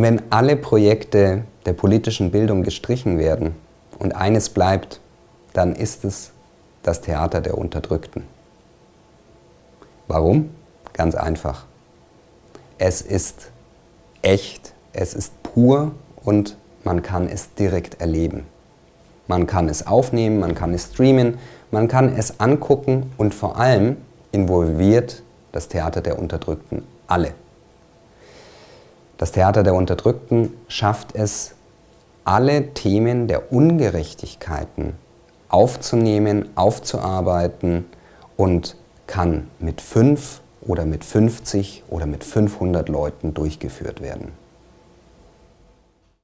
Wenn alle Projekte der politischen Bildung gestrichen werden und eines bleibt, dann ist es das Theater der Unterdrückten. Warum? Ganz einfach. Es ist echt, es ist pur und man kann es direkt erleben. Man kann es aufnehmen, man kann es streamen, man kann es angucken und vor allem involviert das Theater der Unterdrückten alle. Das Theater der Unterdrückten schafft es, alle Themen der Ungerechtigkeiten aufzunehmen, aufzuarbeiten und kann mit fünf oder mit 50 oder mit 500 Leuten durchgeführt werden.